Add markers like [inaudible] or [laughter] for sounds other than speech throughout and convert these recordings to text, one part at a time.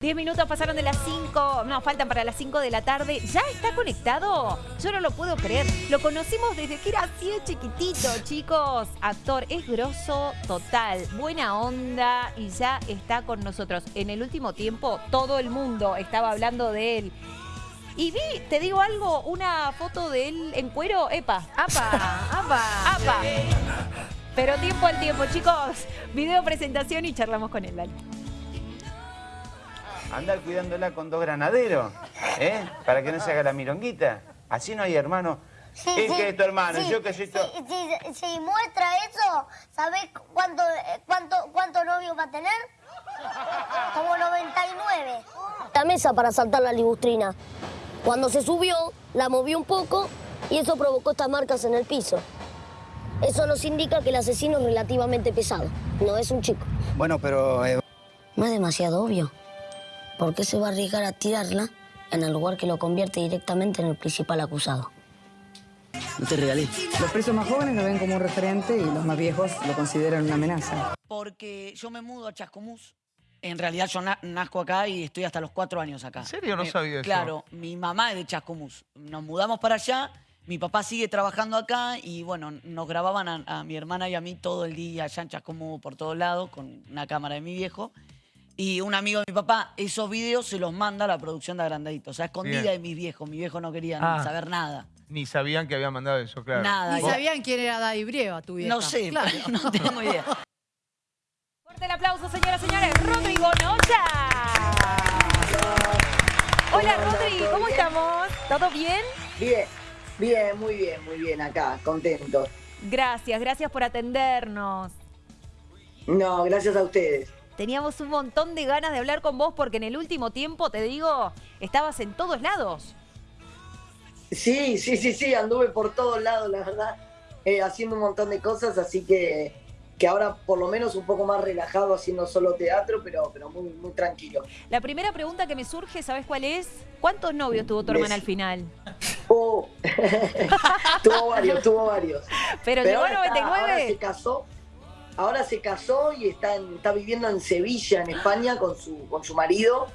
10 minutos pasaron de las 5, no, faltan para las 5 de la tarde. ¿Ya está conectado? Yo no lo puedo creer. Lo conocimos desde que era así de chiquitito, chicos. Actor, es grosso total, buena onda y ya está con nosotros. En el último tiempo todo el mundo estaba hablando de él. Y vi, te digo algo, una foto de él en cuero, epa, apa, apa, apa. Pero tiempo al tiempo, chicos. Video presentación y charlamos con él, dale. Andar cuidándola con dos granaderos, ¿eh? Para que no se haga la mironguita. Así no hay hermano. Sí, ¿Es sí, que es tu hermano? sí, Yo que soy tu... sí, sí, si muestra eso, ¿sabés cuánto, eh, cuánto, cuánto novio va a tener? Como 99. la mesa para saltar la ligustrina. Cuando se subió, la movió un poco y eso provocó estas marcas en el piso. Eso nos indica que el asesino es relativamente pesado, no es un chico. Bueno, pero eh, No es demasiado obvio. ¿Por qué se va a arriesgar a tirarla en el lugar que lo convierte directamente en el principal acusado? no te regalé. Los presos más jóvenes lo ven como un referente y los más viejos lo consideran una amenaza. porque yo me mudo a Chascomús. En realidad yo na- nazco acá y estoy hasta los cuatro años acá. ¿En serio? No Eh, sabía eso. Claro, mi mamá es de Chascomús. Nos mudamos para allá, mi papá sigue trabajando acá y bueno, nos grababan a, a mi hermana y a mí todo el día allá en Chascomús por todos lados con una cámara de mi viejo. Y un amigo de mi papá, esos videos se los manda a la producción de Agrandadito. O sea, escondida Bien. de mis viejos. Mi viejo no quería Ah. saber nada. Ni sabían que había mandado eso, claro. Nada. Ni Vos- sabían quién era Daddy Brieva, tu vieja. No sé, Claro. [laughs] no tengo idea. Fuerte el aplauso, señoras y señores. Rodrigo Nocha. Hola, Rodri, ¿cómo estamos? ¿Todo bien? Bien, bien, muy bien, muy bien acá, contento. Gracias, gracias por atendernos. No, gracias a ustedes. Teníamos un montón de ganas de hablar con vos porque en el último tiempo, te digo, estabas en todos lados. Sí, sí, sí, sí, anduve por todos lados, la verdad, eh, haciendo un montón de cosas, así que, que ahora por lo menos un poco más relajado haciendo solo teatro, pero, pero muy, muy tranquilo. La primera pregunta que me surge, ¿sabes cuál es? ¿Cuántos novios tuvo tu hermana al final? [laughs] Oh, [laughs] tuvo varios, tuvo varios. [laughs] Pero, llegó a ahora está- ahora se 99. casó, ahora se casó y está, en- está viviendo en Sevilla, en España, con su, con su marido.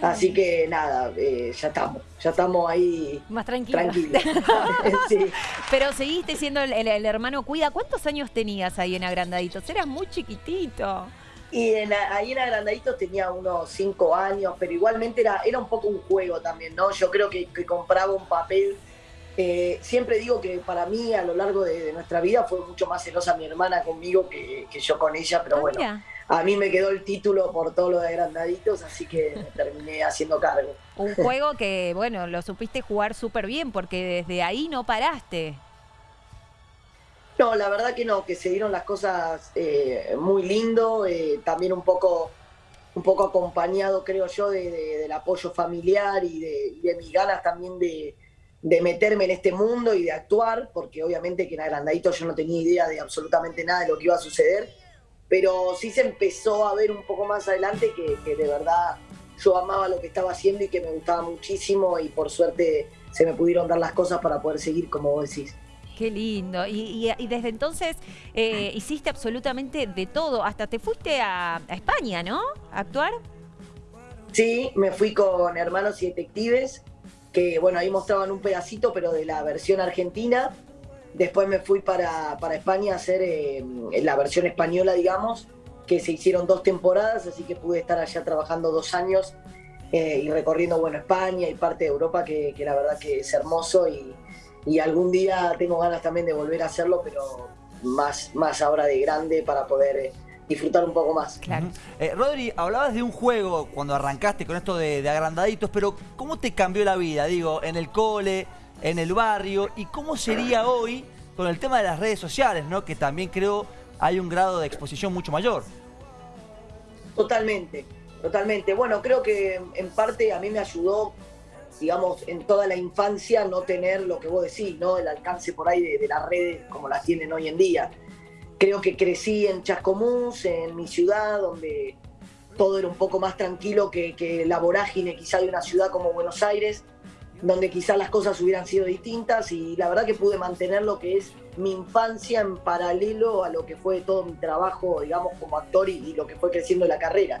Ah. Así que nada, eh, ya estamos, ya estamos ahí Más tranquilos. [laughs] [laughs] Sí. Pero seguiste siendo el, el- el hermano cuida. ¿Cuántos años tenías ahí en Agrandaditos? Eras muy chiquitito. Y en, ahí en Agrandaditos tenía unos cinco años, pero igualmente era, era un poco un juego también, ¿no? Yo creo que, que compraba un papel. Eh, siempre digo que para mí a lo largo de, de nuestra vida fue mucho más celosa mi hermana conmigo que, que yo con ella, pero Ah, bueno, mira. a mí me quedó el título por todo lo de Agrandaditos, así que me [laughs] terminé haciendo cargo. Un juego que, bueno, lo supiste jugar súper bien porque desde ahí no paraste. No, la verdad que no, que se dieron las cosas eh, muy lindo, eh, también un poco, un poco acompañado, creo yo, de- de- del apoyo familiar y de, y de mis ganas también de, de meterme en este mundo y de actuar, porque obviamente que en Agrandadito yo no tenía idea de absolutamente nada de lo que iba a suceder, pero sí se empezó a ver un poco más adelante que, que de verdad yo amaba lo que estaba haciendo y que me gustaba muchísimo y por suerte se me pudieron dar las cosas para poder seguir, como vos decís. Qué lindo. Y, y- y desde entonces eh, hiciste absolutamente de todo. Hasta te fuiste a, a España, ¿no? A actuar. Sí, me fui con Hermanos y Detectives, que bueno, ahí mostraban un pedacito, pero de la versión argentina. Después me fui para, para España a hacer eh, la versión española, digamos, que se hicieron dos temporadas, así que pude estar allá trabajando dos años eh, y recorriendo, bueno, España y parte de Europa, que, que la verdad que es hermoso y, y algún día tengo ganas también de volver a hacerlo, pero más, más ahora de grande para poder disfrutar un poco más. Claro. Eh, Rodri, hablabas de un juego cuando arrancaste con esto de, de agrandaditos, pero ¿cómo te cambió la vida? Digo, en el cole, en el barrio, y cómo sería hoy con el tema de las redes sociales, ¿no? Que también creo hay un grado de exposición mucho mayor. Totalmente, totalmente. Bueno, creo que en parte a mí me ayudó, digamos, en toda la infancia no tener lo que vos decís, ¿no? El alcance por ahí de, de las redes como las tienen hoy en día. Creo que crecí en Chascomús, en mi ciudad, donde todo era un poco más tranquilo que, la vorágine quizá de una ciudad como Buenos Aires, donde quizás las cosas hubieran sido distintas y la verdad que pude mantener lo que es mi infancia en paralelo a lo que fue todo mi trabajo, digamos, como actor y, y lo que fue creciendo la carrera.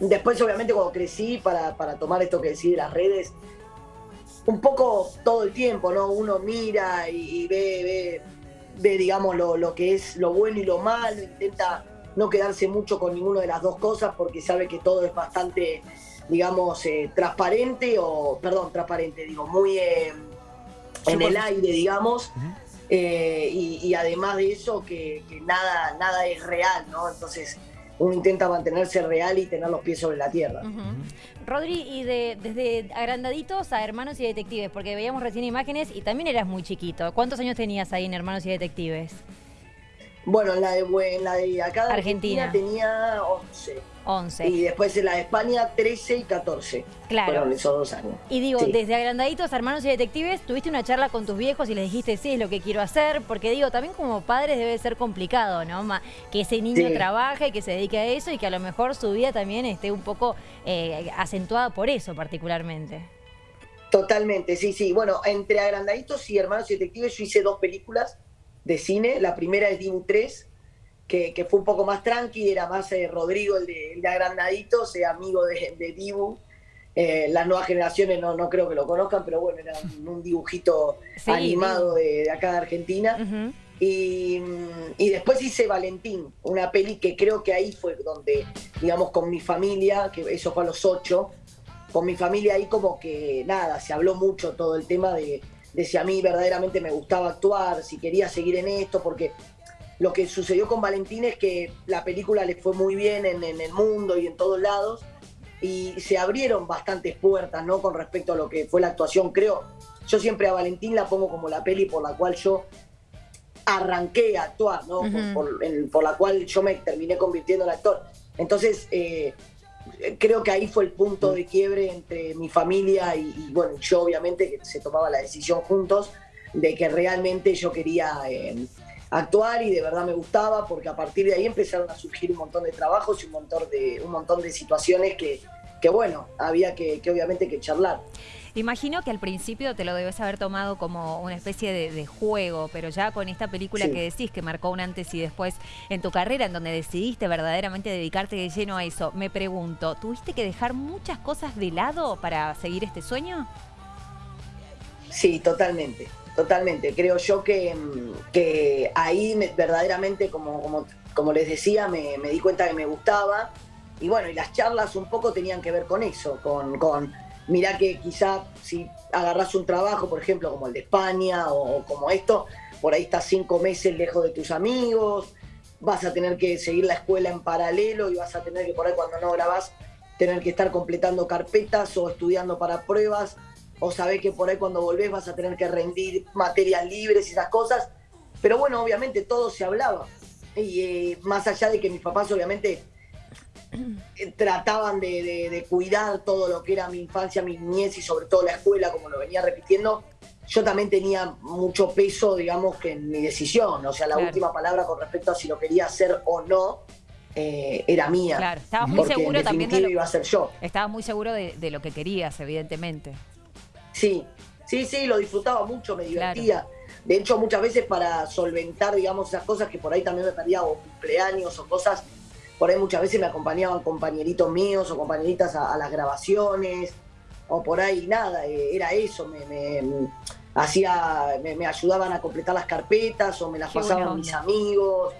después, obviamente, cuando crecí, para, para tomar esto que decís de las redes, un poco todo el tiempo, ¿no? Uno mira y, y ve, ve, ve, digamos, lo, lo que es lo bueno y lo malo, intenta no quedarse mucho con ninguna de las dos cosas porque sabe que todo es bastante, digamos, eh, transparente o, perdón, transparente, digo, muy eh, en el aire, digamos. Eh, y, y además de eso, que, que nada, nada es real, ¿no? Entonces uno intenta mantenerse real y tener los pies sobre la tierra. Rodri, y de, desde agrandaditos a hermanos y detectives, porque veíamos recién imágenes y también eras muy chiquito. ¿Cuántos años tenías ahí en hermanos y detectives? Bueno, en la de, en la de acá de Argentina. Argentina, tenía 11. 11. Y después en la de España 13 y 14. Claro. Fueron esos dos años. Y digo, Sí. desde agrandaditos hermanos y detectives, tuviste una charla con tus viejos y les dijiste, sí, es lo que quiero hacer, porque digo, también como padres debe ser complicado, ¿no? Ma- Que ese niño Sí. trabaje, que se dedique a eso y que a lo mejor su vida también esté un poco eh, acentuada por eso particularmente. Totalmente, sí, sí. Bueno, entre Agrandaditos y Hermanos y Detectives yo hice dos películas de cine. La primera es Dibu 3, que, que fue un poco más tranqui, era más eh, Rodrigo, el de, el de Agrandaditos, eh, amigo de, de Dibu. Eh, las nuevas generaciones no, no creo que lo conozcan, pero bueno, era un, un dibujito Sí, animado de, de acá de Argentina. Y, y después hice Valentín, una peli que creo que ahí fue donde, digamos, con mi familia, que eso fue a los ocho, con mi familia ahí como que nada, se habló mucho todo el tema de, de si a mí verdaderamente me gustaba actuar, si quería seguir en esto, porque lo que sucedió con Valentín es que la película le fue muy bien en, en el mundo y en todos lados, y se abrieron bastantes puertas, ¿no? Con respecto a lo que fue la actuación, creo. Yo siempre a Valentín la pongo como la peli por la cual yo arranqué a actuar, ¿no? Por- Ujú. por, en- por la cual yo me terminé convirtiendo en actor. Entonces, eh, creo que ahí fue el punto de quiebre entre mi familia y, y, bueno, yo obviamente que se tomaba la decisión juntos de que realmente yo quería eh, actuar y de verdad me gustaba porque a partir de ahí empezaron a surgir un montón de trabajos y un montón de, un montón de situaciones que, que bueno, había que, que obviamente que charlar. Imagino que al principio te lo debes haber tomado como una especie de, de juego, pero ya con esta película Sí. que decís que marcó un antes y después en tu carrera, en donde decidiste verdaderamente dedicarte de lleno a eso, me pregunto, ¿tuviste que dejar muchas cosas de lado para seguir este sueño? Sí, totalmente, totalmente. Creo yo que, mm, que ahí me- verdaderamente, como, como, como les decía, me, me di cuenta que me gustaba. Y bueno, y las charlas un poco tenían que ver con eso, con, con mirá que quizá si agarras un trabajo, por ejemplo, como el de España o, como esto, por ahí estás cinco meses lejos de tus amigos, vas a tener que seguir la escuela en paralelo y vas a tener que por ahí cuando no grabás tener que estar completando carpetas o estudiando para pruebas o sabés que por ahí cuando volvés vas a tener que rendir materias libres y esas cosas. Pero bueno, obviamente todo se hablaba. Y eh, más allá de que mis papás obviamente trataban de, de- de cuidar todo lo que era mi infancia, mi niñez y sobre todo la escuela, como lo venía repitiendo, yo también tenía mucho peso, digamos, que en mi decisión. O sea, la Claro. última palabra con respecto a si lo quería hacer o no eh, era mía. Claro, estabas muy seguro también de lo, iba a ser yo. estabas muy seguro de, de lo que querías, evidentemente. Sí, sí, sí, lo disfrutaba mucho, me divertía. De hecho, muchas veces para solventar, digamos, esas cosas que por ahí también me perdía, o cumpleaños o cosas, por ahí muchas veces me acompañaban compañeritos míos o compañeritas a, a las grabaciones, o por ahí nada, eh, era eso, me, me- hacía, me, me ayudaban a completar las carpetas, o me las Qué pasaban mis amigos,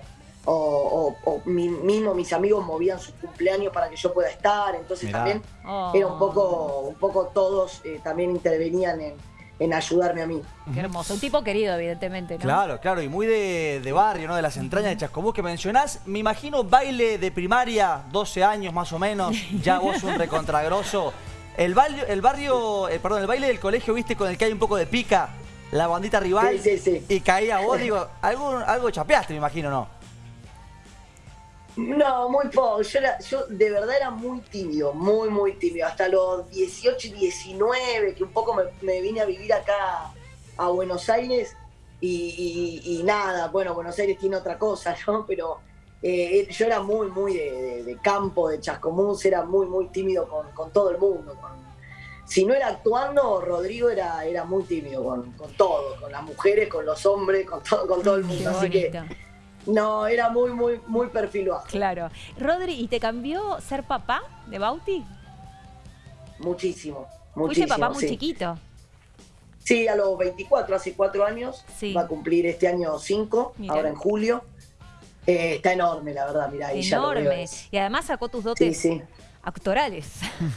o, o- o mi- mismo mis amigos movían sus cumpleaños para que yo pueda estar, entonces Mirá. también Oh, era un poco, un poco todos eh, también intervenían en, en ayudarme a mí. Qué hermoso. Un tipo querido, evidentemente, ¿no? Claro, claro, y muy de, de barrio, ¿no? De las entrañas de Chascomús que mencionás. Me imagino baile de primaria, 12 años más o menos, ya vos un recontragroso. El barrio, el barrio, eh, perdón, el baile del colegio, viste, con el que hay un poco de pica, la bandita rival, Sí, sí, sí. y caía vos, digo, algo, algo chapeaste, me imagino, ¿no? No, muy poco. Yo, era- yo de verdad era muy tímido, muy, muy tímido. Hasta los 18 y 19, que un poco me, me vine a vivir acá a Buenos Aires y, y- y nada, bueno, Buenos Aires tiene otra cosa, ¿no? Pero eh, yo era muy, muy de, de- de campo, de Chascomús, era muy, muy tímido con, con todo el mundo. con- si no era actuando, Rodrigo era, era muy tímido con, con todo, con las mujeres, con los hombres, con todo, con todo el mundo. Así que. No, era muy, muy, muy perfil bajo. Claro. Rodri, ¿y te cambió ser papá de Bauti? Muchísimo, Fuiste muchísimo. papá muy sí. chiquito. Sí, a los 24, hace cuatro años. Sí. Va a cumplir este año 5, Mirá. ahora en julio. Eh, está enorme, la verdad, mirá, ahí ya lo veo. Enorme. Y además sacó tus dotes Sí, sí. actorales.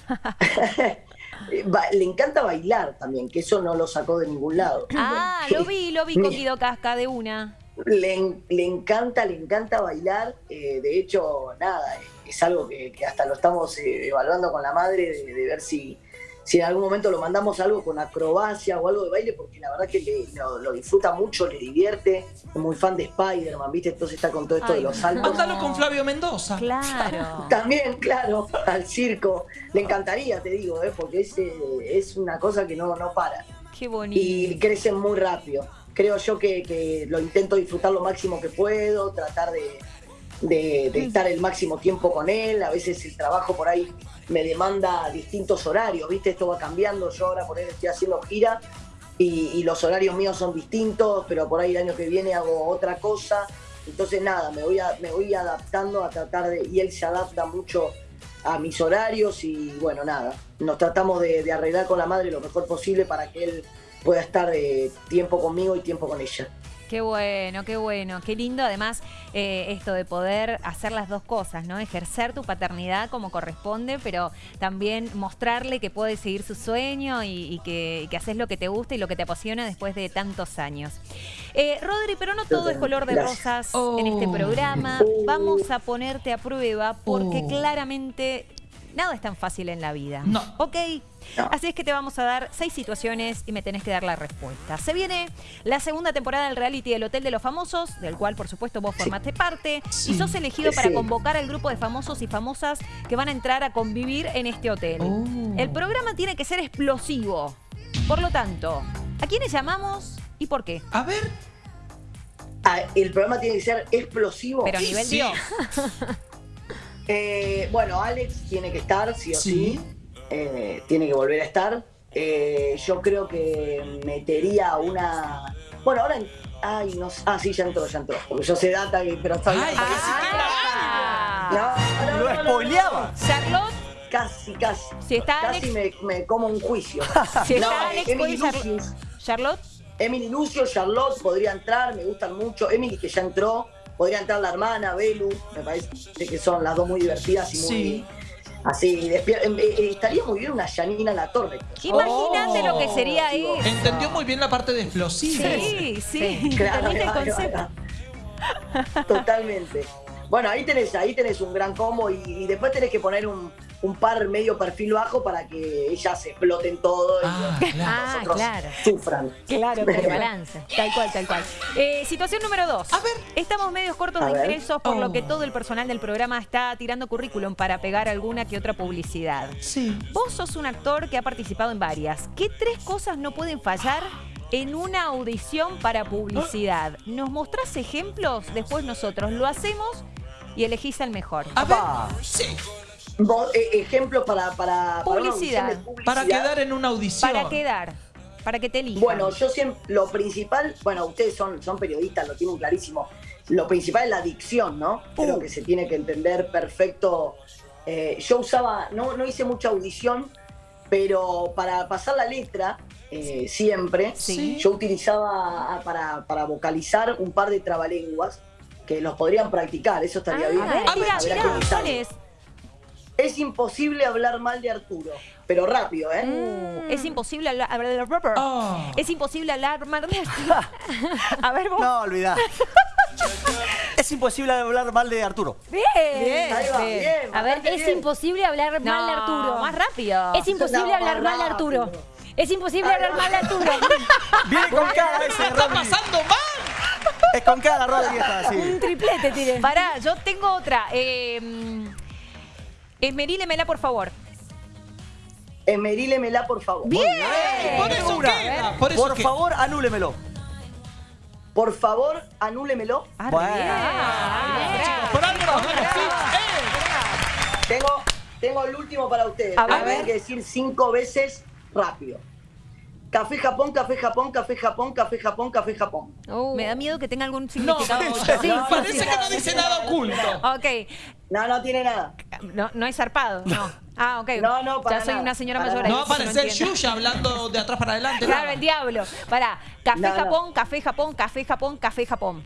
[laughs] Le encanta bailar también, que eso no lo sacó de ningún lado. ah, lo vi, lo vi con Guido Casca de una. Le, le encanta, le encanta bailar. eh, de hecho, nada, es algo que, que hasta lo estamos eh, evaluando con la madre de, de ver si, si en algún momento lo mandamos algo con acrobacia o algo de baile, porque la verdad que le- lo, lo disfruta mucho, le divierte. Es muy fan de Spider-Man, ¿viste? Entonces está con todo esto de los saltos. Mándalo con Flavio Mendoza. Claro. [laughs] También, claro, al circo. Le encantaría, te digo, ¿eh? porque es, eh, es una cosa que no, no para. Qué bonito. y crecen muy rápido. Creo yo que, que lo intento disfrutar lo máximo que puedo, tratar de, de- de estar el máximo tiempo con él. A veces el trabajo por ahí me demanda distintos horarios, ¿viste? Esto va cambiando. Yo ahora por ahí estoy haciendo gira y, y los horarios míos son distintos, pero por ahí el año que viene hago otra cosa. Entonces nada, me voy, a- me voy adaptando a tratar de... Y él se adapta mucho a mis horarios y bueno, nada, nos tratamos de, de arreglar con la madre lo mejor posible para que él pueda estar eh, tiempo conmigo y tiempo con ella. Qué bueno, qué bueno, qué lindo además eh, esto de poder hacer las dos cosas, ¿no? Ejercer tu paternidad como corresponde, pero también mostrarle que puedes seguir su sueño y, y que, haces lo que te gusta y lo que te apasiona después de tantos años. Eh, Rodri, pero no todo es color de rosas en este Oh. programa. Oh. Vamos a ponerte a prueba porque Oh. claramente nada es tan fácil en la vida. No. ¿Ok? No. Así es que te vamos a dar seis situaciones y me tenés que dar la respuesta. Se viene la segunda temporada del reality del Hotel de los Famosos, del cual por supuesto vos formaste parte, Sí. y sos elegido para convocar al grupo de famosos y famosas que van a entrar a convivir en este hotel. Oh. El programa tiene que ser explosivo. Por lo tanto, ¿a quiénes llamamos y por qué? A ver. Ah, el programa tiene que ser explosivo. Pero a nivel sí. Dios. [laughs] Eh, bueno, Alex tiene que estar, sí o sí. Eh, tiene que volver a estar. Eh, yo creo que metería una. Bueno, ahora. Ay, no sé. Ah, sí, ya entró, ya entró. Porque yo sé data, pero está bien. Ay, Ah. No, no, Lo no, no, no. spoileaba. Charlotte, Casi, casi. si está Casi Alex, me, me como un juicio. [laughs] si está No, Alex, Emily Lucius. Char- Charlotte. Emily Lucio, Charlotte podría entrar, me gustan mucho. Emily que ya entró, podría entrar la hermana, Belu, me parece que son las dos muy divertidas y muy Sí. Así. despier- eh, eh, estaría muy bien una Janina La Torre. Imagínate lo que sería eso. Entendió muy bien la parte de explosivo. Sí, sí. Claro, ¿Entendiste el ahí va, ahí concepto? Totalmente. Bueno, ahí tenés, ahí tenés un gran combo y, y después tenés que poner un, un par medio perfil bajo para que ellas exploten todo y Ah, claro. Ah, nosotros claro. sufran. Claro, [laughs] que balance. Tal cual, tal cual. Eh, situación número dos. A ver. Estamos medios cortos A de ver. ingresos, por lo Oh. que todo el personal del programa está tirando currículum para pegar alguna que otra publicidad. Sí. Vos sos un actor que ha participado en varias. ¿Qué tres cosas no pueden fallar en una audición para publicidad? ¿Nos mostrás ejemplos? Después nosotros lo hacemos y elegís el mejor. A ver. Sí. Vos, eh, ejemplo para, para, para una Publicidad. audición de publicidad. Para quedar en una audición. Para quedar, para que te elijan. Bueno, yo siempre, lo principal, bueno, ustedes son, son periodistas, lo tienen clarísimo. Lo principal es la dicción, ¿no? Creo que se tiene que entender perfecto. Eh, yo usaba, no, no hice mucha audición, pero para pasar la letra, eh, siempre, Sí. yo utilizaba ah, para, para vocalizar un par de trabalenguas que los podrían practicar, eso estaría bien. Ah, a ver, A ver, ¿cuál usarlo. Es? Imposible hablar mal de Arturo, pero rápido, ¿eh? Uh, Es imposible hablar. Oh. Es imposible hablar. mal de- [laughs] A ver, vos. No, olvidá. [laughs] es imposible hablar mal de Arturo. Bien. Ahí va, bien. bien, A ver, es bien. imposible hablar mal de Arturo. Más rápido. Es imposible No, hablar mal de Arturo. Es imposible hablar mal de Arturo. [laughs] Viene con cara ese, ¡Está pasando mal! Es con cara, Rodri, está así. Un triplete tiene. Pará, yo tengo otra. Eh, Esmerílemela, por favor. Esmerílemela, por favor. Bien. Por eso Una. queda. Por eso Por queda. favor, anúlemelo. Por favor, anúlemelo. Ah, Bueno. bien. ¡Eh! Tengo, tengo el último para ustedes. A pero ver. que decir cinco veces rápido. Café Japón, café Japón, café Japón, café Japón, café Japón. Me da miedo que tenga algún No, significado. [laughs] parece, Sí, no, parece sí. que no dice nada oculto. Ok. No, no tiene nada. No, no es zarpado, [laughs] no. Ah, ok. No, no, para Ya soy nada, una señora para mayor. No va a entiendo. Yuya hablando de atrás para adelante. Claro, nada. el diablo. Pará. Café No, no. Japón, café Japón, café Japón, café Japón.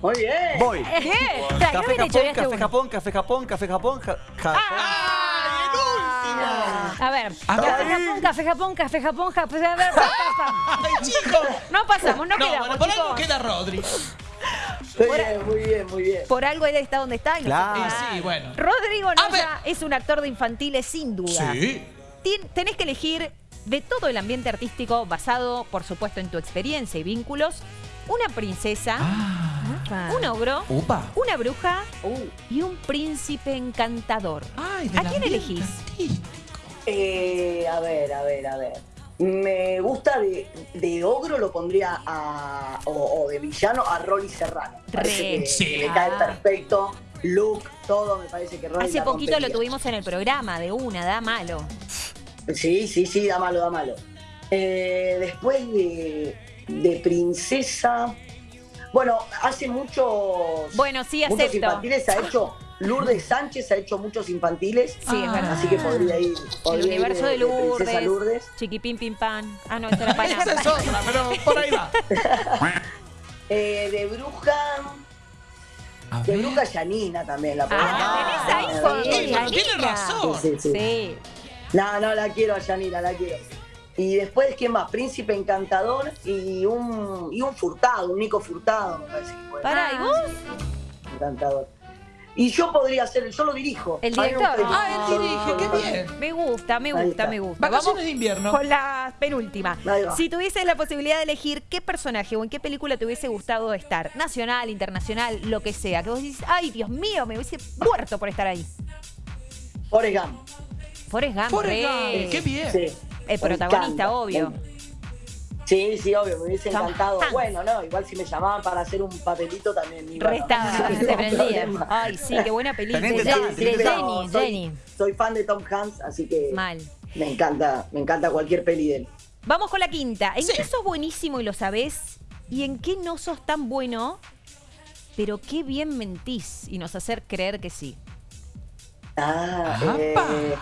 Muy bien. Voy. Bien. Tra, ¿qué Café hubiera hecho Japón, este café? Japón, café Japón, café Japón, ja- Japón. A ver, A ver. café Japón, café Japón, café Japón, café Japón. pa, pa. ¡Ay, chicos! No pasamos, no, No, quedamos, bueno, por algo queda Rodri. [laughs] Muy bien, muy bien, muy bien. Por algo él está donde está. y no Claro. sí, bueno. Rodrigo. Noya es un actor de infantiles sin duda. Sí. Tien- tenés que elegir de todo el ambiente artístico basado, por supuesto, en tu experiencia y vínculos, una princesa, Ah. un ogro, Upa. una bruja Uh, y un príncipe encantador. Ay, ¿A quién elegís? eh, a ver, a ver, a ver. Me gusta de, de ogro, lo pondría a. O, o de villano a Rolly Serrano. Parece Re. que, Sí. que le cae perfecto. Look, todo, me parece que Rolly Hace la poquito lo tuvimos en el programa de una, da malo. Sí, sí, sí, da malo, da malo. Eh, después de, de princesa. Bueno, hace muchos. Bueno, sí, muchos acepto. infantiles ha hecho. Lourdes Sánchez ha hecho muchos infantiles. Sí, es verdad. Así que podría ir. El podría ir universo de Lourdes, Lourdes. Chiquipín Pim Pam. Ah, no, esta era [laughs] Pana. Esa es otra, pero por ahí va. [laughs] Eh, de bruja. De bruja Yanina también la podemos Ah, la tenés ahí Ah, con sí, pero tiene razón. sí, sí. Sí. No, no, la quiero a Yanina, la quiero. Y después, ¿quién más? Príncipe Encantador y un, y un Furtado, un Nico Furtado, me parece que puede Pará, ¿y vos? Encantador. Y yo podría ser, yo lo dirijo. El director. Ah, él dirige, qué bien. Me gusta, me gusta, me gusta. Vacaciones Vamos de invierno. con la penúltima. Si tuvieses la posibilidad de elegir qué personaje o en qué película te hubiese gustado estar, nacional, internacional, lo que sea, que vos dices, ay, Dios mío, me hubiese muerto por estar ahí. Forrest Gump. Forrest Gump, Forrest re. Gump, qué bien. Sí. El protagonista, obvio. Sí, sí, obvio, me hubiese Tom encantado. Hanks. Bueno, no, igual si me llamaban para hacer un papelito también iba. Re estaba, [laughs] no se prendía. Ay, sí, qué buena película. Jenny, soy, Jenny. soy fan de Tom Hanks, así que Mal. me encanta, me encanta cualquier peli de él. Vamos con la quinta. ¿En Sí. qué sos buenísimo y lo sabés? ¿Y en qué no sos tan bueno, pero qué bien mentís y nos hacer creer que sí? Ah, eh,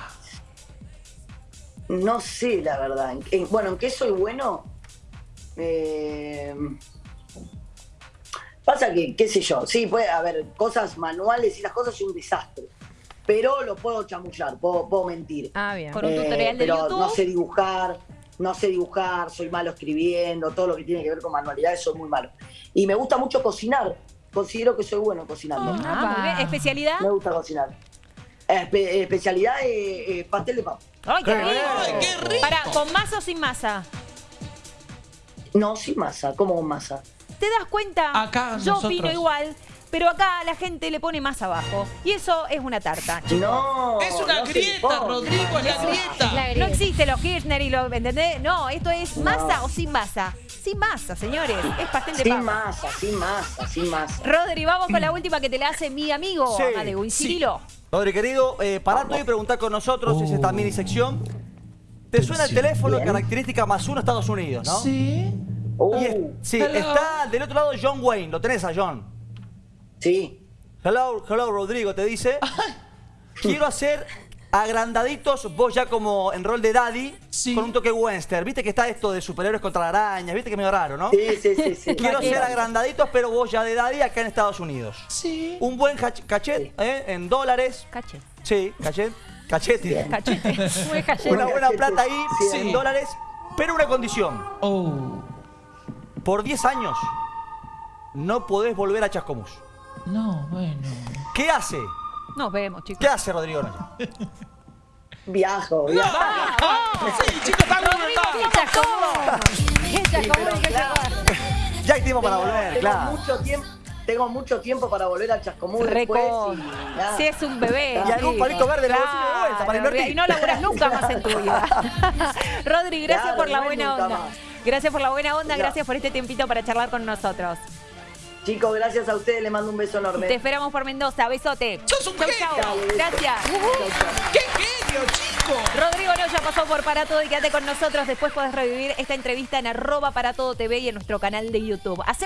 no sé, la verdad. En- en- bueno, ¿en qué soy bueno? Eh, pasa que, qué sé yo, sí, puede haber cosas manuales y las cosas son un desastre. Pero lo puedo chamullar, puedo, puedo mentir. Ah, bien. Con un Eh, tutorial de pero YouTube. no sé dibujar, no sé dibujar, soy malo escribiendo, todo lo que tiene que ver con manualidades soy muy malo. Y me gusta mucho cocinar, considero que soy bueno cocinando. Ah, muy bien. ¿Especialidad? Me gusta cocinar. Espe- especialidad eh, eh, pastel de papa. ¡Ay, qué Qué rico! Ay, qué rico. Para, ¿con masa o sin masa? No, sin masa, como con masa. ¿Te das cuenta? Acá Yo nosotros- opino igual, pero acá la gente le pone más abajo. Y eso es una tarta. No. Es una no grieta. Rodrigo, es la grieta. La No existe los Kirchner y los. ¿Entendés? No, esto es No. masa o sin masa. Sin masa, señores. Es pastel de Sin papa. masa, sin masa, sin masa. Rodri, vamos con la última que te la hace mi amigo Sí, Amadeu. Rodri, querido, eh, parate y preguntar con nosotros, es esta mini sección. ¿Te suena el teléfono Bien. característica más uno Estados Unidos, no? Sí. Es- sí, Hello. está del otro lado John Wayne, lo tenés a John. sí. Hello, hello Rodrigo, te dice. [laughs] Quiero hacer agrandaditos, vos ya como en rol de daddy, Sí. con un toque western. Viste que está esto de superhéroes contra arañas, viste que es medio raro, ¿no? Sí, sí, sí, sí. [laughs] Quiero hacer agrandaditos, pero vos ya de daddy acá en Estados Unidos. Sí. Un buen cachet, ¿eh? En dólares. Cache. Sí, cachet. Cachete. Cachete. Muy cayendo. Una buena plata ahí, Sí. en dólares. Pero una condición. Oh. Por 10 años no podés volver a Chascomús. No, bueno. ¿Qué hace? Nos vemos, chicos. ¿Qué hace Rodrigo Noya? Viajo, viajo. Sí, chicos, está Rodrigo, bien. qué chacón. Qué chacón, qué chacón. Ya hay tiempo para volver, tengo claro. mucho tiempo. Tengo mucho tiempo para volver al Chascomús Reco. después y nada. Si es un bebé. Y algún palito verde en vuelta para invertir. Y no laburas nunca más en tu [laughs] vida. [laughs] Rodri, gracias Claro, por la buena onda. más. Gracias por la buena onda, Ya. gracias por este tiempito para charlar con nosotros. Chicos, gracias a ustedes, les mando un beso enorme. Te esperamos por Mendoza. Besote. Sos un Chau. Gracias. ¡Qué genio, chicos! Rodrigo Noya pasó por Para Todo y quédate con nosotros. Después podés revivir esta entrevista en arroba para todo TV y en nuestro canal de YouTube. Hacemos